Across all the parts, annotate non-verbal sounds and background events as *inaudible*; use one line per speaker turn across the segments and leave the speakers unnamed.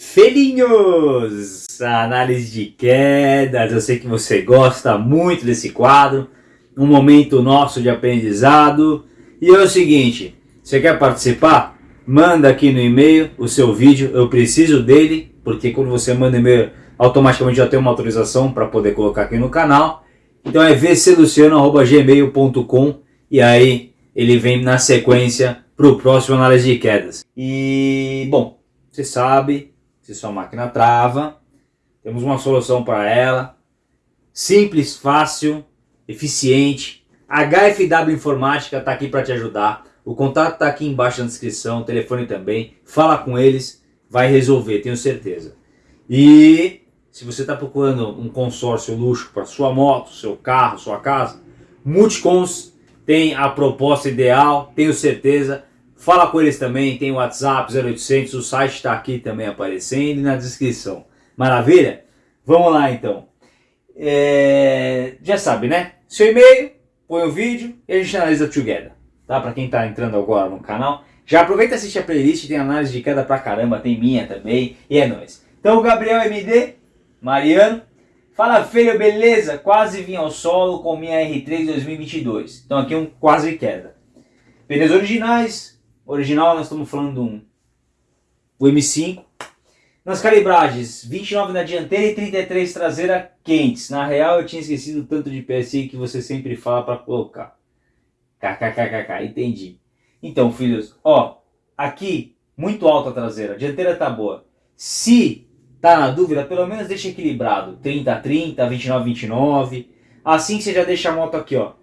Felinhos! Análise de quedas, eu sei que você gosta muito desse quadro, um momento nosso de aprendizado. E é o seguinte, você quer participar? Manda aqui no e-mail o seu vídeo, eu preciso dele, porque quando você manda e-mail, automaticamente já tem uma autorização para poder colocar aqui no canal. Então é vcluciano.gmail.com e aí ele vem na sequência para o próximo análise de quedas. E, bom, você sabe, se sua máquina trava, temos uma solução para ela, simples, fácil, eficiente. HFW Informática está aqui para te ajudar. O contato está aqui embaixo na descrição, o telefone também. Fala com eles, vai resolver, tenho certeza. E se você está procurando um consórcio luxo para sua moto, seu carro, sua casa, Multicons tem a proposta ideal, tenho certeza. Fala com eles também, tem o WhatsApp 0800, o site está aqui também aparecendo e na descrição. Maravilha? Vamos lá então. É... Já sabe, né? Seu e-mail, põe o vídeo e a gente analisa together. Tá? Para quem está entrando agora no canal. Já aproveita e assiste a playlist, tem análise de queda pra caramba, tem minha também, e é nóis. Então Gabriel MD, Mariano, fala filho, beleza? Quase vim ao solo com minha R3 2022. Então aqui um quase queda. Pneus originais, Original nós estamos falando um, o M5. Nas calibragens, 29 na dianteira e 33 traseira quentes. Na real eu tinha esquecido tanto de PSI que você sempre fala para colocar. KKKKK, entendi. Então filhos, ó, aqui muito alta a traseira, a dianteira tá boa. Se tá na dúvida, pelo menos deixa equilibrado, 30 a 30, 29 a 29. Assim você já deixa a moto aqui, ó.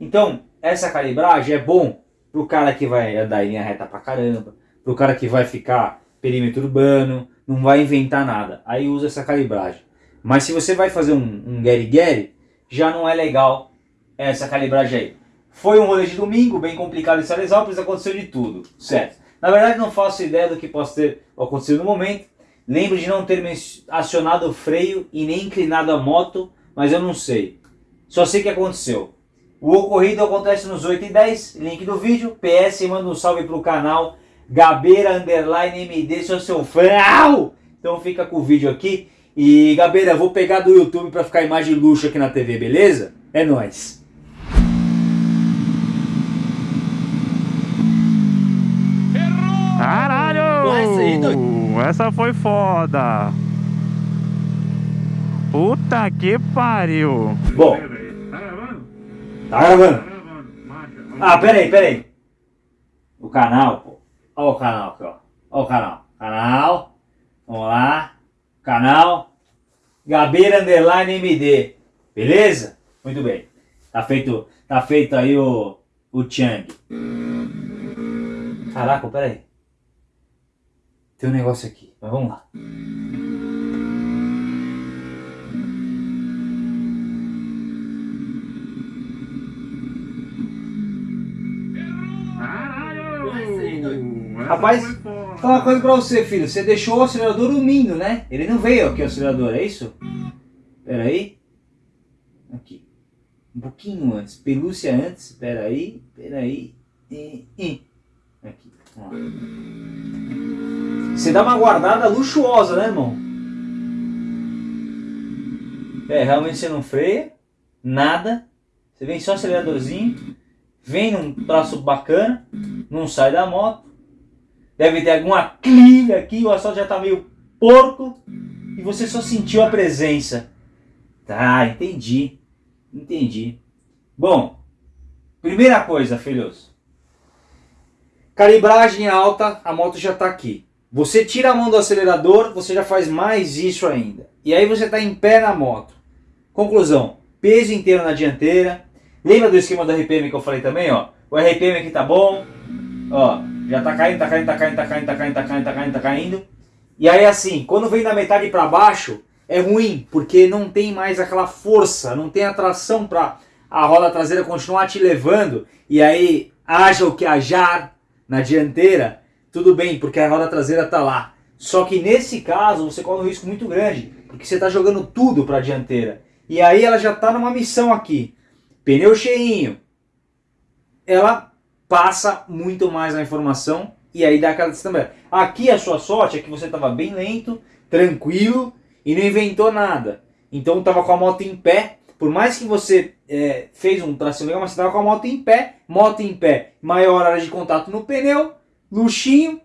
Então, essa calibragem é bom pro cara que vai andar em linha reta pra caramba, pro cara que vai ficar perímetro urbano, não vai inventar nada. Aí usa essa calibragem. Mas se você vai fazer um, um Gary Gary, já não é legal essa calibragem aí. Foi um rolê de domingo, bem complicado em Salesópolis, aconteceu de tudo, certo? Na verdade não faço ideia do que possa ter acontecido no momento. Lembro de não ter acionado o freio e nem inclinado a moto, mas eu não sei. Só sei que aconteceu. O ocorrido acontece nos 8 e 10, link do vídeo. PS, manda um salve pro canal Gabeira Underline MD, sou seu fã. Então fica com o vídeo aqui. E Gabeira, vou pegar do YouTube pra ficar imagem luxo aqui na TV, beleza? É nóis.
Caralho! Essa foi foda! Puta que pariu!
Bom, Tá gravando? Ah, peraí, peraí. O canal, pô. Olha o canal aqui, ó. Olha o canal. Canal. Vamos lá. Canal. Gabeira Underline MD. Beleza? Muito bem. Tá feito, tá feito aí o, o Chang. Caraca, peraí. Tem um negócio aqui, mas vamos lá. Rapaz, vou falar uma coisa pra você, filho. Você deixou o acelerador dormindo, né? Ele não veio aqui o acelerador, é isso? Pera aí. Aqui. Um pouquinho antes. Pelúcia antes. Pera aí. Pera aí. E, e. Aqui. Você dá uma guardada luxuosa, né, irmão? É, realmente você não freia. Nada. Você vem só aceleradorzinho. Vem num traço bacana. Não sai da moto Deve ter alguma clive aqui, o asfalto já está meio porco e você só sentiu a presença. Tá, entendi. Entendi. Bom, primeira coisa, filhos. Calibragem alta, a moto já está aqui. Você tira a mão do acelerador, você já faz mais isso ainda. E aí você está em pé na moto. Conclusão, peso inteiro na dianteira. Lembra do esquema do RPM que eu falei também? Ó? O RPM aqui tá bom. Ó, já tá caindo, tá caindo, tá caindo, tá caindo, tá caindo, tá caindo, tá caindo, tá caindo. E aí assim, quando vem da metade para baixo, é ruim, porque não tem mais aquela força, não tem atração para a roda traseira continuar te levando. E aí, haja o que ajar na dianteira, tudo bem, porque a roda traseira tá lá. Só que nesse caso, você corre um risco muito grande, porque você está jogando tudo para a dianteira. E aí ela já está numa missão aqui. Pneu cheinho. Ela passa muito mais a informação e aí dá aquela distância. Aqui a sua sorte é que você estava bem lento, tranquilo e não inventou nada. Então estava com a moto em pé. Por mais que você é, fez um tração legal, mas você estava com a moto em pé, moto em pé, maior área de contato no pneu, luxinho,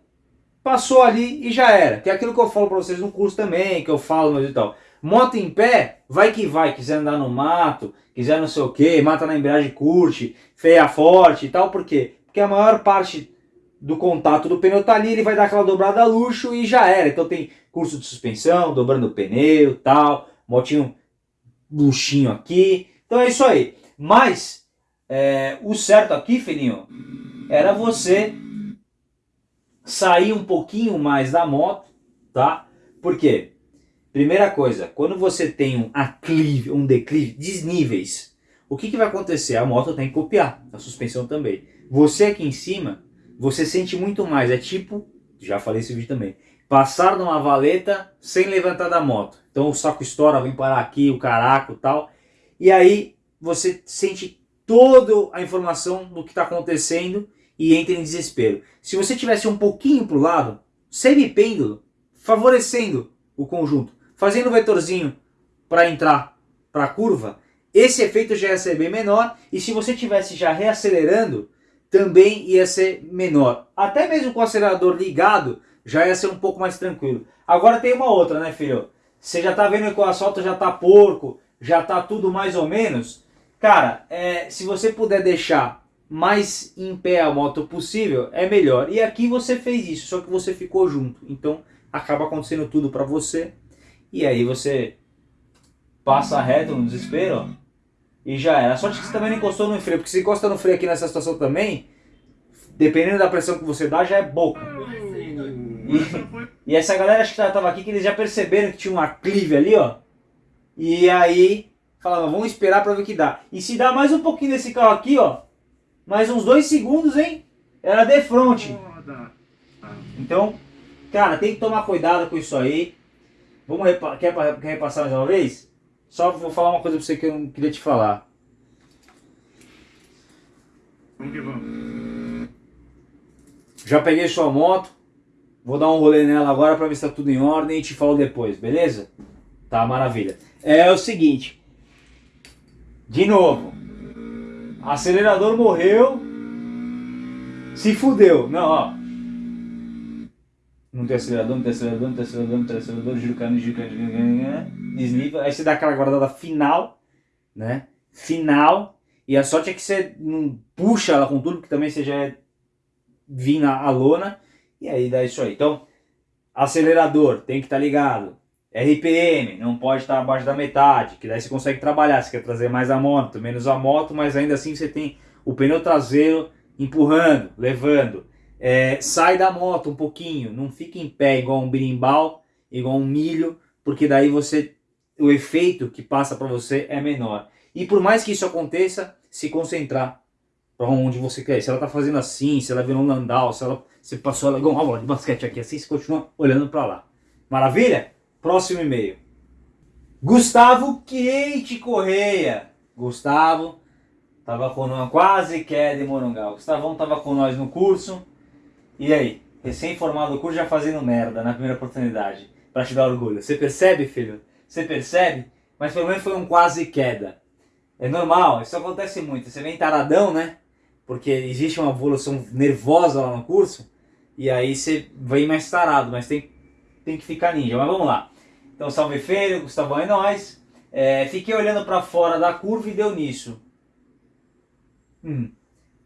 passou ali e já era. Que é aquilo que eu falo para vocês no curso também, que eu falo e tal. Moto em pé, vai que vai, quiser andar no mato, quiser não sei o que, mata na embreagem, curte, feia forte e tal, por Porque a maior parte do contato do pneu tá ali, ele vai dar aquela dobrada luxo e já era. Então tem curso de suspensão, dobrando o pneu tal, motinho luxinho aqui. Então é isso aí. Mas é, o certo aqui, filhinho, era você sair um pouquinho mais da moto, tá? Por quê? Primeira coisa, quando você tem um aclive, um declive, desníveis, o que, que vai acontecer? A moto tem que copiar, a suspensão também. Você aqui em cima, você sente muito mais. É tipo, já falei esse vídeo também, passar numa valeta sem levantar da moto. Então o saco estoura, vem parar aqui, o caraco e tal. E aí você sente toda a informação do que está acontecendo e entra em desespero. Se você tivesse um pouquinho para o lado, semipêndulo, favorecendo o conjunto, fazendo o vetorzinho para entrar para a curva, esse efeito já ia ser bem menor. E se você tivesse já reacelerando, também ia ser menor. Até mesmo com o acelerador ligado, já ia ser um pouco mais tranquilo. Agora tem uma outra, né, filho? Você já tá vendo que o asfalto já tá porco, já tá tudo mais ou menos. Cara, é, se você puder deixar mais em pé a moto possível, é melhor. E aqui você fez isso, só que você ficou junto. Então acaba acontecendo tudo para você. E aí você passa reto no desespero, e já era. Só que você também não encostou no freio, porque se encosta no freio aqui nessa situação também, dependendo da pressão que você dá, já é boca. E, e essa galera acho que tava aqui, que eles já perceberam que tinha uma clive ali, ó. E aí, falavam, vamos esperar pra ver o que dá. E se dá mais um pouquinho desse carro aqui, ó, mais uns dois segundos, hein, era de frente. Então, cara, tem que tomar cuidado com isso aí. Vamos repa quer, quer repassar mais uma vez? Só vou falar uma coisa pra você que eu não queria te falar. Vamos que vamos. Já peguei sua moto. Vou dar um rolê nela agora pra ver se tá tudo em ordem e te falo depois, beleza? Tá, maravilha. É o seguinte. De novo. Acelerador morreu. Se fudeu. Não, ó. Acelerador, não tem acelerador, não tem acelerador, giro cano, giro cano, desnível. Aí você dá aquela guardada final, né? Final. E a sorte é que você não puxa ela com tudo, porque também você já é vir na lona. E aí dá isso aí. Então, acelerador tem que estar tá ligado. RPM não pode estar tá abaixo da metade, que daí você consegue trabalhar. Você quer trazer mais a moto, menos a moto, mas ainda assim você tem o pneu traseiro empurrando, levando. É, sai da moto um pouquinho, não fica em pé igual um birimbau, igual um milho, porque daí você o efeito que passa para você é menor. E por mais que isso aconteça, se concentrar para onde você quer. Se ela tá fazendo assim, se ela virou um landau, se ela se passou ela igual uma bola de basquete aqui assim, você continua olhando para lá. Maravilha? Próximo e-mail. Gustavo Kate Correia. Gustavo tava com nós, quase queda em Morungal. Gustavão tava com nós no curso. E aí? Recém-formado do curso já fazendo merda na primeira oportunidade. Pra te dar orgulho. Você percebe, filho? Você percebe? Mas pelo menos foi um quase queda. É normal, isso acontece muito. Você vem taradão, né? Porque existe uma evolução nervosa lá no curso. E aí você vem mais tarado, mas tem, tem que ficar ninja. Mas vamos lá. Então, salve feio, Gustavão é nóis. É, fiquei olhando para fora da curva e deu nisso. Hum.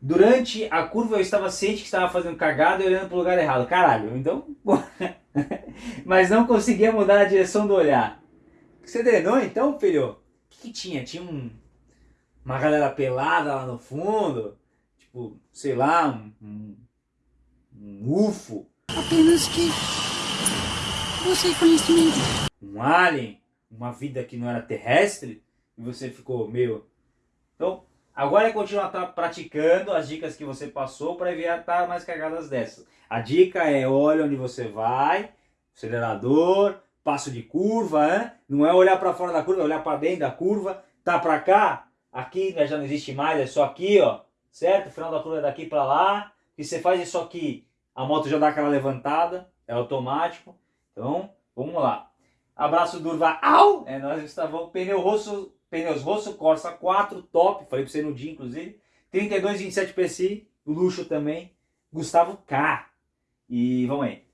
Durante a curva eu estava ciente que estava fazendo cagada e olhando para o lugar errado. Caralho, então... *laughs* Mas não conseguia mudar a direção do olhar. Você treinou então, filho? O que, que tinha? Tinha um, uma galera pelada lá no fundo? Tipo, sei lá, um, um, um UFO?
Apenas que você conhecimento.
Um alien? Uma vida que não era terrestre? E você ficou meio... Então, agora é continuar praticando as dicas que você passou para evitar mais cagadas dessas. A dica é olha onde você vai, acelerador, passo de curva, hein? não é olhar para fora da curva, é olhar para dentro da curva, tá para cá, aqui já não existe mais, é só aqui, ó, certo? O final da curva é daqui para lá, e você faz isso aqui a moto já dá aquela levantada, é automático. Então, vamos lá. Abraço Durva, au! É, nós estávamos, pneu rosso, pneus rosso, Corsa 4, top, falei pra você no dia, inclusive. 32, 27 PSI, luxo também. Gustavo K. E vamos aí.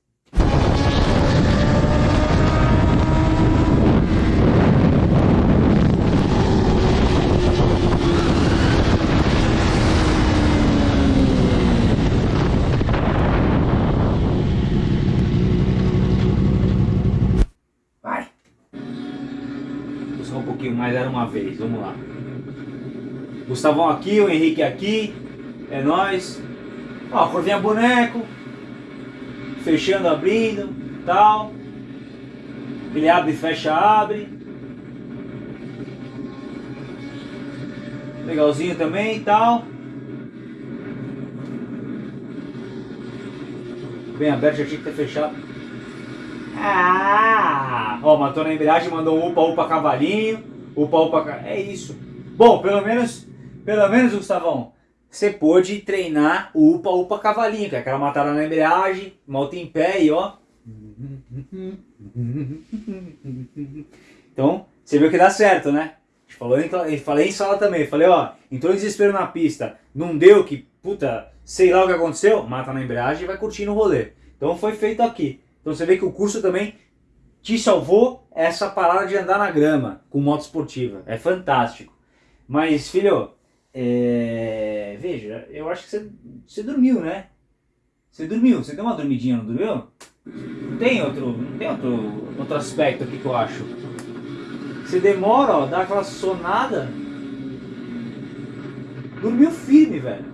Mas era uma vez. Vamos lá. Gustavão aqui, o Henrique aqui. É nós. Ó, corvinha boneco. Fechando, abrindo, tal. Ele abre, fecha, abre. Legalzinho também tal. Bem aberto, já tinha que ter fechado. Ah! Ó, matou na embreagem, mandou um upa, upa cavalinho. Upa, upa, é isso. Bom, pelo menos, pelo menos, Gustavão, você pôde treinar o upa, upa cavalinho, que é aquela matada na embreagem, malta em pé e ó. Então, você viu que dá certo, né? Falei, falei em sala também, falei, ó, entrou em desespero na pista, não deu que, puta, sei lá o que aconteceu, mata na embreagem e vai curtindo o rolê. Então foi feito aqui. Então você vê que o curso também te salvou essa parada de andar na grama com moto esportiva. É fantástico. Mas, filho, é... veja, eu acho que você, dormiu, né? Você dormiu, você deu uma dormidinha, não dormiu? Não tem outro, tem outro, outro aspecto aqui que eu acho. Você demora, ó, dá aquela sonada. Dormiu firme, velho.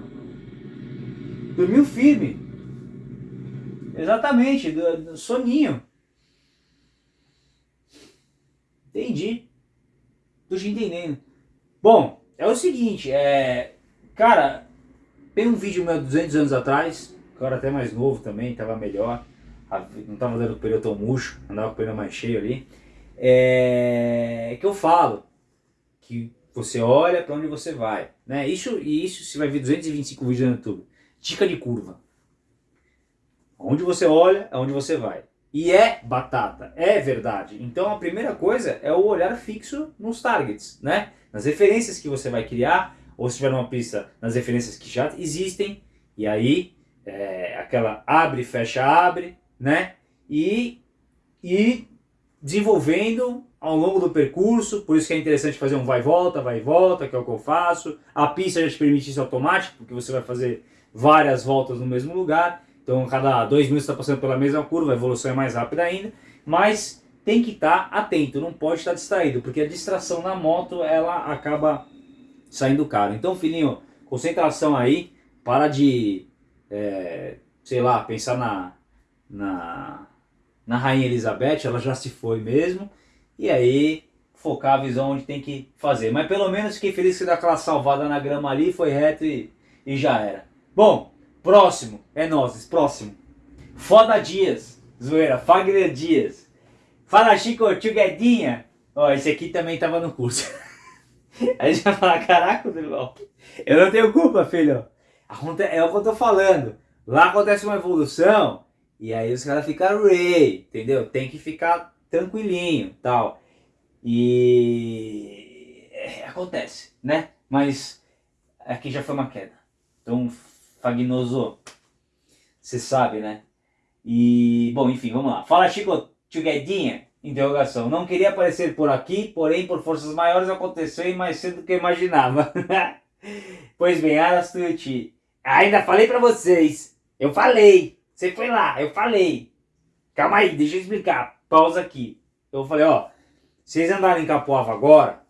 Dormiu firme. Exatamente, do soninho. Entendi. Tô te entendendo. Bom, é o seguinte, é... Cara, tem um vídeo meu 200 anos atrás, que eu era até mais novo também, tava melhor. Não tava dando pneu tão murcho, andava com o pneu mais cheio ali. É... Que eu falo que você olha para onde você vai. Né? Isso, e isso você vai ver 225 vídeos no YouTube. Dica de curva. Onde você olha, é onde você vai. E é batata, é verdade. Então a primeira coisa é o olhar fixo nos targets, né? Nas referências que você vai criar, ou se tiver uma pista, nas referências que já existem, e aí é, aquela abre, fecha, abre, né? E, e desenvolvendo ao longo do percurso, por isso que é interessante fazer um vai e volta, vai e volta, que é o que eu faço. A pista já te permite isso automático, porque você vai fazer várias voltas no mesmo lugar. Então, cada dois minutos está passando pela mesma curva, a evolução é mais rápida ainda, mas tem que estar tá atento, não pode estar distraído, porque a distração na moto, ela acaba saindo caro. Então, filhinho, concentração aí, para de, é, sei lá, pensar na, na, na Rainha Elizabeth, ela já se foi mesmo, e aí focar a visão onde tem que fazer. Mas pelo menos fiquei feliz que deu aquela salvada na grama ali, foi reto e, e já era. Bom, Próximo, é nós, próximo. Foda Dias, zoeira, Fagner Dias. Fala Chico, tio Guedinha. Ó, esse aqui também tava no curso. *laughs* Aí já fala, caraca, irmão, eu não tenho culpa, filho. É o que eu tô falando. Lá acontece uma evolução e aí os caras ficam rei, entendeu? Tem que ficar tranquilinho, tal. E é, acontece, né? Mas aqui já foi uma queda. Então Fagnoso. Você sabe, né? E, bom, enfim, vamos lá. Fala, Chico Tchuguedinha. Interrogação. Não queria aparecer por aqui, porém, por forças maiores, aconteceu e mais cedo do que eu imaginava. *laughs* pois bem, Arastuti. Ainda falei pra vocês. Eu falei. Você foi lá, eu falei. Calma aí, deixa eu explicar. Pausa aqui. Eu falei, ó. Vocês andarem em Capoava agora,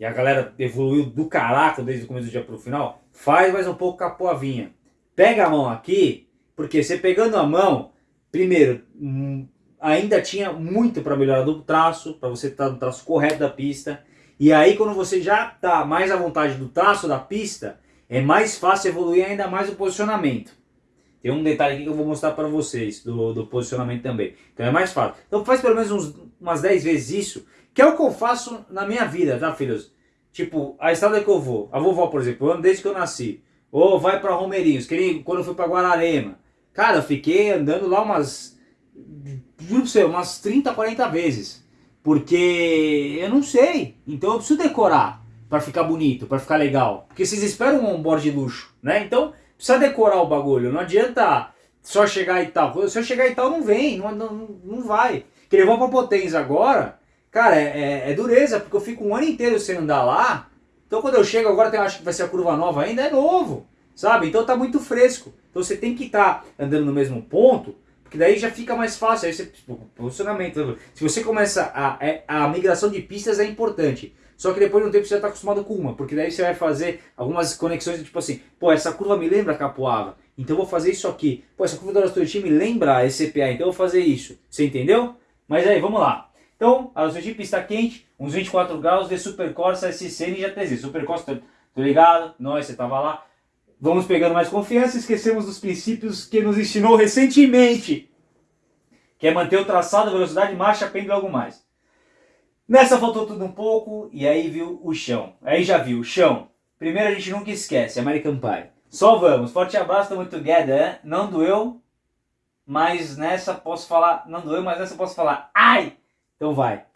e a galera evoluiu do caraca desde o começo do dia pro final, faz mais um pouco Capoavinha. Pega a mão aqui, porque você pegando a mão, primeiro, hum, ainda tinha muito para melhorar do traço, para você estar tá no traço correto da pista. E aí quando você já está mais à vontade do traço da pista, é mais fácil evoluir ainda mais o posicionamento. Tem um detalhe aqui que eu vou mostrar para vocês, do, do, posicionamento também. Então é mais fácil. Então faz pelo menos uns, umas 10 vezes isso, que é o que eu faço na minha vida, tá filhos? Tipo, a estrada que eu vou, a vovó por exemplo, eu ando desde que eu nasci. Ou vai para Romeirinhos, quando eu fui para Guararema. Cara, eu fiquei andando lá umas, juro pra você, umas 30, 40 vezes. Porque eu não sei, então eu preciso decorar para ficar bonito, para ficar legal. Porque vocês esperam um onboard de luxo, né? Então precisa decorar o bagulho, não adianta só chegar e tal. Se eu chegar e tal, não vem, não, não, não vai. Que levou pra potência agora, cara, é, é, é, dureza, porque eu fico um ano inteiro sem andar lá. Então quando eu chego agora, eu acho que vai ser a curva nova ainda, é novo, sabe? Então tá muito fresco. Então você tem que estar tá andando no mesmo ponto, porque daí já fica mais fácil. Aí você, tipo, posicionamento. Se você começa a, é, a migração de pistas é importante. Só que depois de um tempo você já está acostumado com uma, porque daí você vai fazer algumas conexões, tipo assim, pô, essa curva me lembra Capoava, então vou fazer isso aqui. Pô, essa curva do Arastuti me lembra a ECPA, então vou fazer isso. Você entendeu? Mas aí, vamos lá. Então, Arastuti, pista quente, uns 24 graus de Super Corsa SC Ninja TZ. Super Corsa, tô, tô ligado, nós, você tava lá. Vamos pegando mais confiança, esquecemos dos princípios que nos ensinou recentemente. Que é manter o traçado, velocidade, marcha, pêndulo algo mais. Nessa faltou tudo um pouco e aí viu o chão. Aí já viu o chão. Primeiro a gente nunca esquece, American Pie. Só vamos. Forte abraço, tamo together. Não doeu, mas nessa posso falar... Não doeu, mas nessa posso falar... Ai! Então vai.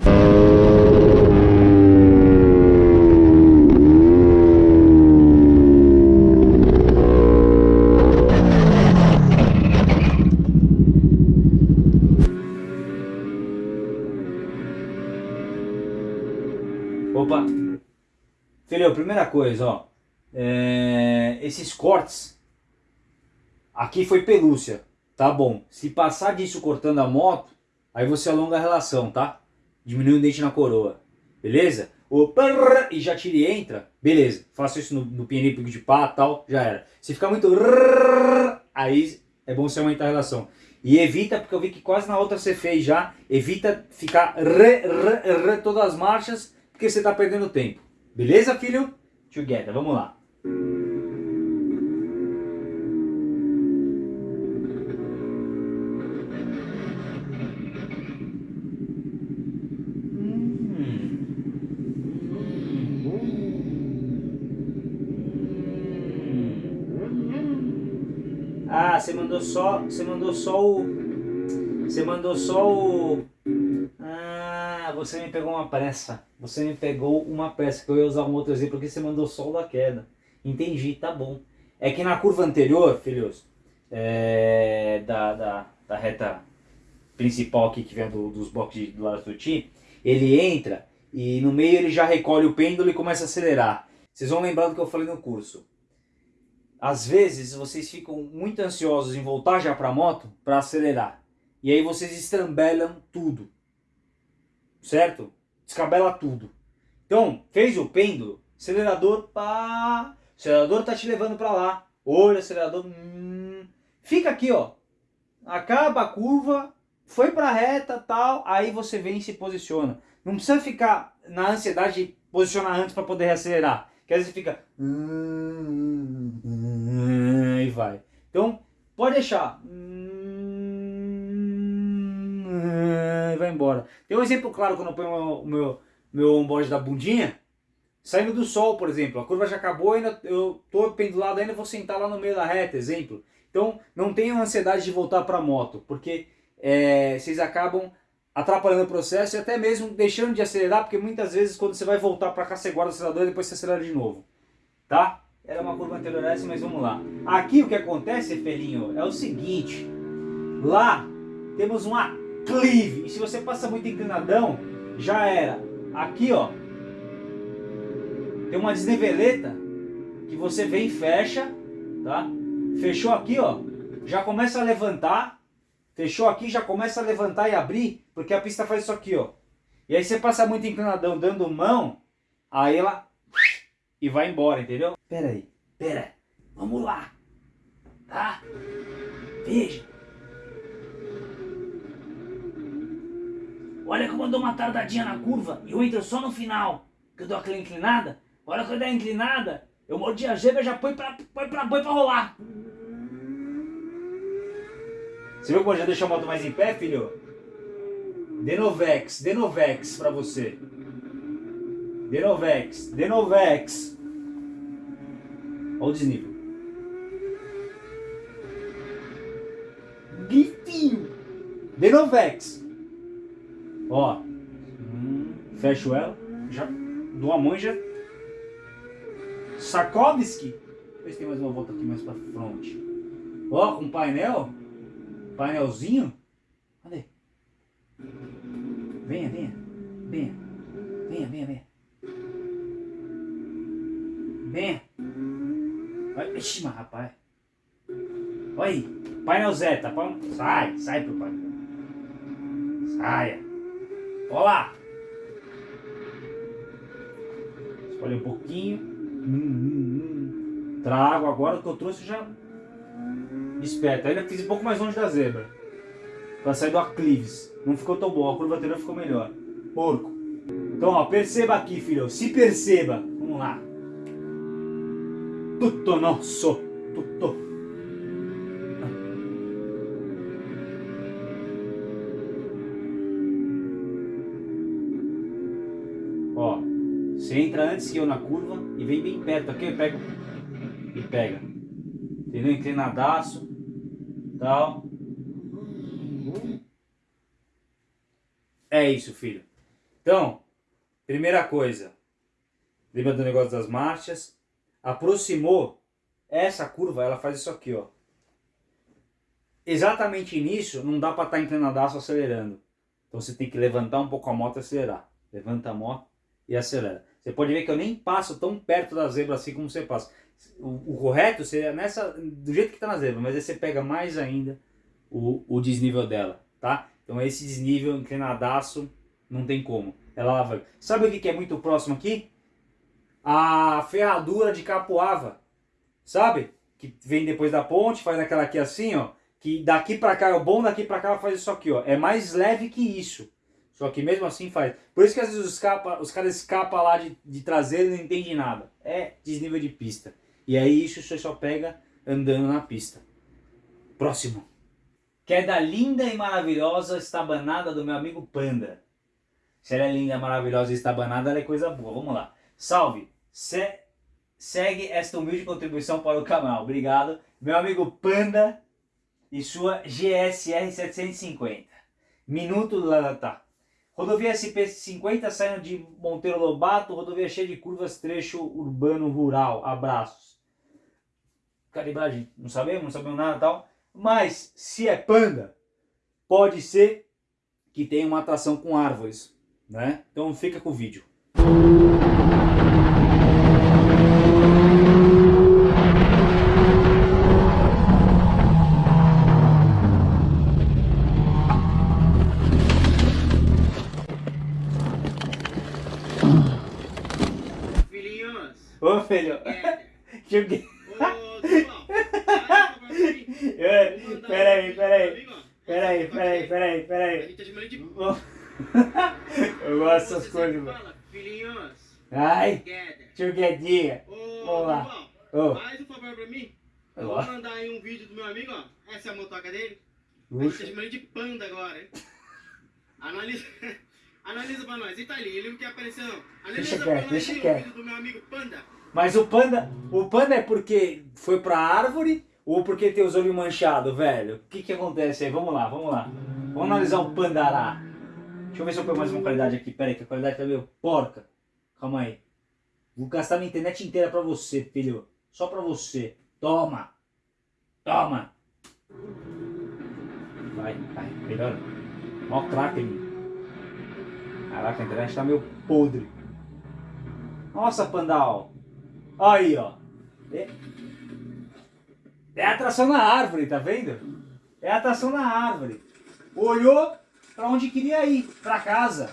Filho, primeira coisa, ó. É, esses cortes. Aqui foi pelúcia. Tá bom. Se passar disso cortando a moto, aí você alonga a relação, tá? Diminui o dente na coroa. Beleza? O e já tira e entra. Beleza. Faço isso no, no pico de pá tal. Já era. Se ficar muito aí é bom você aumentar a relação. E evita, porque eu vi que quase na outra você fez já, evita ficar re, re, re, todas as marchas, porque você está perdendo tempo. Beleza, filho? Together, vamos lá. Mandou só, você mandou só o, você mandou só o, ah, você me pegou uma pressa. Você me pegou uma peça, que eu ia usar um outro exemplo, porque você mandou sol da queda. Entendi, tá bom. É que na curva anterior, filhos, é, da, da, da, reta principal aqui que vem do, dos blocos do lado do Ti, ele entra e no meio ele já recolhe o pêndulo e começa a acelerar. Vocês vão lembrar do que eu falei no curso. Às vezes vocês ficam muito ansiosos em voltar já para a moto para acelerar. E aí vocês estrambelam tudo. Certo? descabela tudo. Então, fez o pêndulo, acelerador, pá, acelerador tá te levando para lá. Olha, acelerador, hum, fica aqui, ó. Acaba a curva, foi para reta, tal, aí você vem e se posiciona. Não precisa ficar na ansiedade de posicionar antes para poder reacelerar. Que às vezes fica e vai. Então, pode deixar. vai embora. Tem um exemplo claro quando eu ponho o meu, meu onboard da bundinha, saindo do sol, por exemplo. A curva já acabou, ainda eu tô pendulado ainda, vou sentar lá no meio da reta, exemplo. Então, não tenham ansiedade de voltar para a moto, porque é, vocês acabam atrapalhando o processo e até mesmo deixando de acelerar, porque muitas vezes quando você vai voltar para cá, você guarda o acelerador e depois você acelera de novo. Tá? Era uma curva anterior a essa, mas vamos lá. Aqui o que acontece, Felinho, é o seguinte. Lá temos uma clive. E se você passa muito inclinadão, já era. Aqui, ó, tem uma desniveleta que você vem e fecha, tá? Fechou aqui, ó, já começa a levantar. Fechou aqui, já começa a levantar e abrir, porque a pista faz isso aqui, ó. E aí você passa muito inclinadão dando mão, aí ela e vai embora, entendeu? Pera aí, pera, vamos lá, tá? Veja. Olha como eu dou uma tardadinha na curva e eu entro só no final, que eu dou aquela inclinada. Olha quando eu der a inclinada, eu mordi a gema e já põe pra, põe, pra, põe pra rolar. Você viu como eu já deixou a moto mais em pé, filho? Denovex, Denovex pra você. Denovex, Denovex. Olha o desnível. Denovex. Ó. Hum, fecho ela. Já dou a mão e já. Sarkovski. Se tem mais uma volta aqui mais pra frente. Ó, com painel. Painelzinho. Venha, venha. Venha. Venha, venha, venha. Venha. Vai. Ixi, mas rapaz. Olha aí. Painel Z, tá bom? Sai, sai pro painel. Saia. Olá. Escolhe um pouquinho. Hum, hum, hum. Trago agora o que eu trouxe já. Esperto. Ainda fiz um pouco mais longe da zebra. Pra sair do aclives. Não ficou tão bom. A curva anterior ficou melhor. Porco. Então, ó, perceba aqui, filho. Se perceba. Vamos lá. Tutto nosso. Tutto. Ó, você entra antes que eu na curva e vem bem perto aqui, eu pego e pega. Entendeu? Inclinadaço, tal. É isso, filho. Então, primeira coisa, lembra do negócio das marchas? Aproximou essa curva, ela faz isso aqui, ó. Exatamente nisso, não dá para estar tá inclinadaço acelerando. Então você tem que levantar um pouco a moto e acelerar. Levanta a moto e acelera. Você pode ver que eu nem passo tão perto da zebra assim como você passa. O, o correto seria nessa, do jeito que está na zebra, mas aí você pega mais ainda o, o desnível dela, tá? Então esse desnível inclinadaço não tem como. Ela vai. Sabe o que, é muito próximo aqui? A ferradura de capoava, sabe? Que vem depois da ponte, faz aquela aqui assim, ó. Que daqui para cá é o bom, daqui para cá faz isso aqui, ó. É mais leve que isso. Só que mesmo assim faz. Por isso que às vezes os, capa, os caras escapam lá de, de traseiro e não entendem nada. É desnível de pista. E aí isso você só pega andando na pista. Próximo. Queda linda e maravilhosa estabanada do meu amigo Panda. Se ela é linda, maravilhosa e estabanada, ela é coisa boa. Vamos lá. Salve. Se segue esta humilde contribuição para o canal. Obrigado. Meu amigo Panda e sua GSR 750. Minuto lá tá. Rodovia SP50 saindo de Monteiro Lobato, rodovia cheia de curvas, trecho urbano rural. Abraços. Calibragem, não sabemos, não sabemos nada tal. Mas se é panda, pode ser que tenha uma atração com árvores, né? Então fica com o vídeo. Ô filho, *laughs* joguei. Peraí, peraí. Peraí, peraí, peraí, peraí. Eu gosto dessas coisas, mano. Filhinhos. Ai, chuguedinha. Vamos lá.
Ô. Faz um favor pra mim. Eu vou mandar aí um vídeo do meu amigo, ó. Essa é a motoca dele. A gente tá chamando de panda agora, hein? *laughs* Analisa. *laughs* Analisa pra nós. E tá ali, ele não quer aparecer não. Analisa
deixa
pra
quieto,
nós
deixa
o vídeo do meu amigo Panda.
Mas o panda, o panda é porque foi pra árvore ou porque tem os olhos manchados, velho? O que que acontece aí? Vamos lá, vamos lá. Vamos analisar o pandará. Deixa eu ver se eu pego mais uma qualidade aqui. Pera aí, que a qualidade tá meio porca. Calma aí. Vou gastar minha internet inteira pra você, filho. Só pra você. Toma. Toma. Vai, vai. Melhora. Mó craque. Caraca, a internet tá meio podre. Nossa, Pandal. Aí, ó. É, é atração na árvore, tá vendo? É atração na árvore. Olhou pra onde queria ir, pra casa.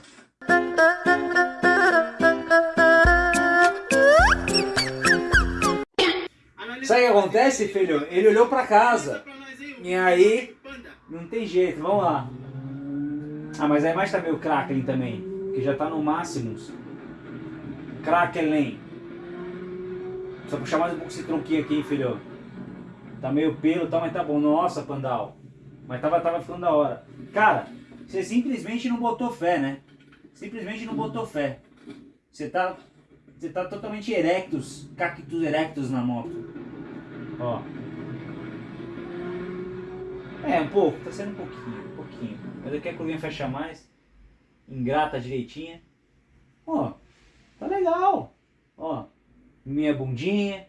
Sabe o que acontece, filho? Ele olhou pra casa.
aí
E aí? Não tem jeito, vamos lá. Ah, mas a imagem tá meio crackling também. Que já tá no Máximos. Crackling. Só puxar mais um pouco esse tronquinho aqui, hein, filho. Tá meio pelo e tal, mas tá bom. Nossa, Pandal. Mas tava, tava ficando da hora. Cara, você simplesmente não botou fé, né? Simplesmente não botou fé. Você tá, você tá totalmente erectus, cactus erectus na moto. Ó. É, um pouco, tá sendo um pouquinho, um pouquinho. Mas aqui a curvinha fecha mais. Engrata direitinha. Ó, tá legal. Ó, minha bundinha.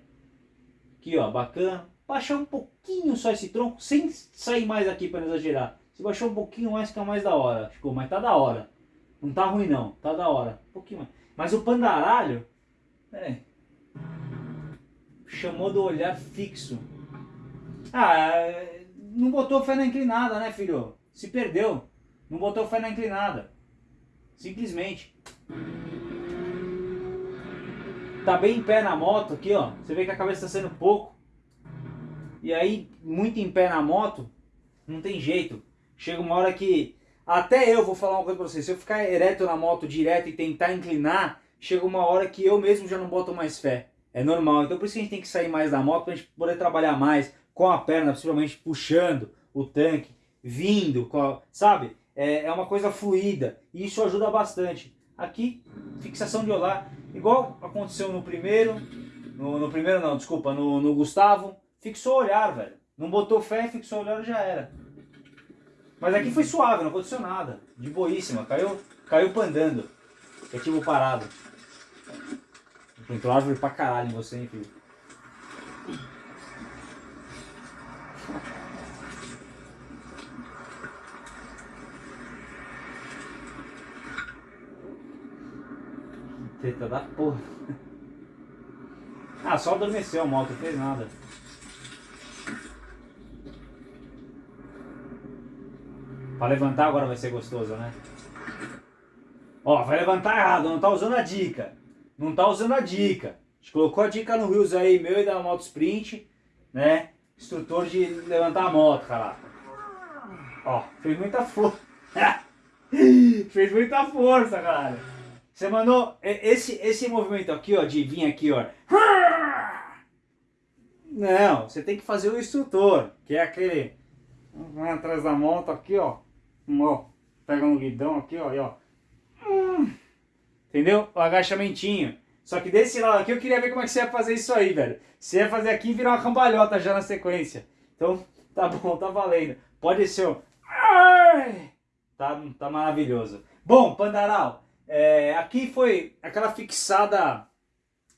Aqui, ó, bacana. Baixar um pouquinho só esse tronco, sem sair mais aqui para exagerar. Se baixar um pouquinho mais, fica mais da hora. Ficou, mas tá da hora. Não tá ruim não, tá da hora. Um pouquinho mais. Mas o pandaralho, é, chamou do olhar fixo. Ah, não botou fé na inclinada, né, filho? Se perdeu. Não botou fé na inclinada. Simplesmente. Tá bem em pé na moto aqui, ó. Você vê que a cabeça está sendo pouco. E aí, muito em pé na moto, não tem jeito. Chega uma hora que... Até eu vou falar uma coisa pra vocês. Se eu ficar ereto na moto direto e tentar inclinar, chega uma hora que eu mesmo já não boto mais fé. É normal. Então por isso que a gente tem que sair mais da moto pra gente poder trabalhar mais com a perna, possivelmente puxando o tanque, vindo, a, sabe? É, é uma coisa fluida e isso ajuda bastante. Aqui, fixação de olhar, igual aconteceu no primeiro, no, no primeiro não, desculpa, no, no Gustavo, fixou o olhar, velho. Não botou fé, fixou o olhar já era. Mas aqui foi suave, não aconteceu nada. De boíssima, caiu, caiu pandando. Ativo parado. Entrou árvore pra caralho em você, hein, filho. Teta da porra. Ah, só adormeceu a moto, não fez nada. Pra levantar agora vai ser gostoso, né? Ó, vai levantar errado, não tá usando a dica não tá usando a dica. A gente colocou a dica no Rios aí, meu e da Moto Sprint, né? Instrutor de levantar a moto, cara. Ó, fez muita força. *laughs* fez muita força, cara. Você mandou esse, esse movimento aqui, ó, de vir aqui, ó. Não, você tem que fazer o instrutor, que é aquele... Vai atrás da moto aqui, ó. Ó, pega um guidão aqui, ó, e ó. Entendeu? O agachamentinho. Só que desse lado aqui eu queria ver como é que você ia fazer isso aí, velho. Você ia fazer aqui e virar uma cambalhota já na sequência. Então, *laughs* tá bom, tá valendo. Pode ser o... Tá, tá maravilhoso. Bom, Pandaral, é, aqui foi aquela fixada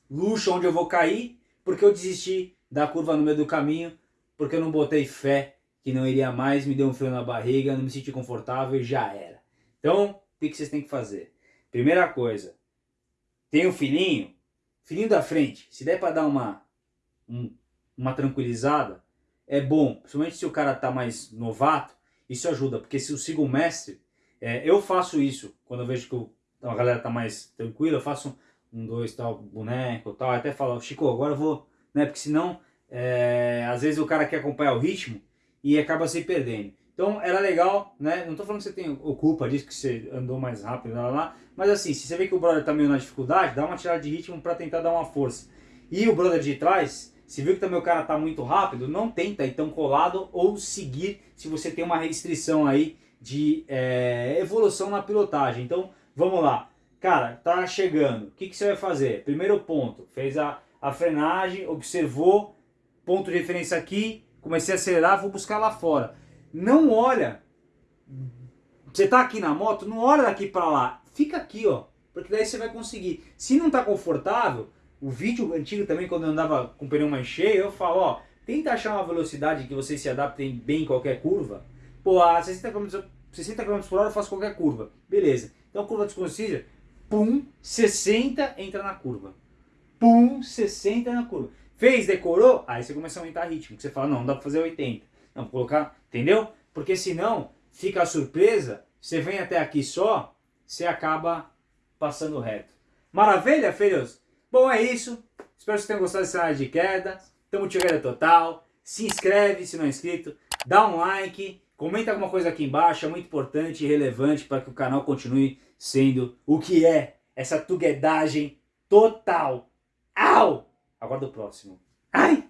luxo onde eu vou cair, porque eu desisti da curva no meio do caminho, porque eu não botei fé que não iria mais, me deu um frio na barriga, não me senti confortável e já era. Então, o que vocês têm que fazer? Primeira coisa, tem um filhinho, filhinho da frente, se der para dar uma, um, uma tranquilizada, é bom, principalmente se o cara tá mais novato, isso ajuda, porque se eu sigo o mestre, é, eu faço isso, quando eu vejo que o, a galera tá mais tranquila, eu faço um, dois, tal, boneco, tal, até falo, Chico, agora eu vou, né, porque senão, é, às vezes o cara quer acompanhar o ritmo e acaba se perdendo. Então era legal, né? Não tô falando que você tem culpa disso, que você andou mais rápido, lá, lá, mas assim, se você vê que o brother tá meio na dificuldade, dá uma tirada de ritmo para tentar dar uma força. E o brother de trás, se viu que também o cara tá muito rápido, não tenta então colado ou seguir se você tem uma restrição aí de é, evolução na pilotagem. Então vamos lá. Cara, tá chegando, o que, que você vai fazer? Primeiro ponto, fez a, a frenagem, observou, ponto de referência aqui, comecei a acelerar, vou buscar lá fora não olha. Você tá aqui na moto, não olha daqui para lá. Fica aqui, ó. Porque daí você vai conseguir. Se não tá confortável, o vídeo antigo também, quando eu andava com o pneu mais cheio, eu falo, ó, tenta achar uma velocidade que vocês se adaptem bem em qualquer curva. Pô, a 60 km, 60 km por hora eu faço qualquer curva. Beleza. Então curva desconhecida, pum, 60 entra na curva. Pum, 60 na curva. Fez, decorou? Aí você começa a aumentar ritmo. Você fala, não, não dá pra fazer 80. Não, colocar, entendeu? Porque senão fica a surpresa, você vem até aqui só, você acaba passando reto. Maravilha, filhos? Bom, é isso. Espero que vocês tenham gostado dessa área de queda. Tamo chegando total. Se inscreve se não é inscrito. Dá um like. Comenta alguma coisa aqui embaixo. É muito importante e relevante para que o canal continue sendo o que é. Essa tuguedagem total. Au! Aguardo o próximo. Ai!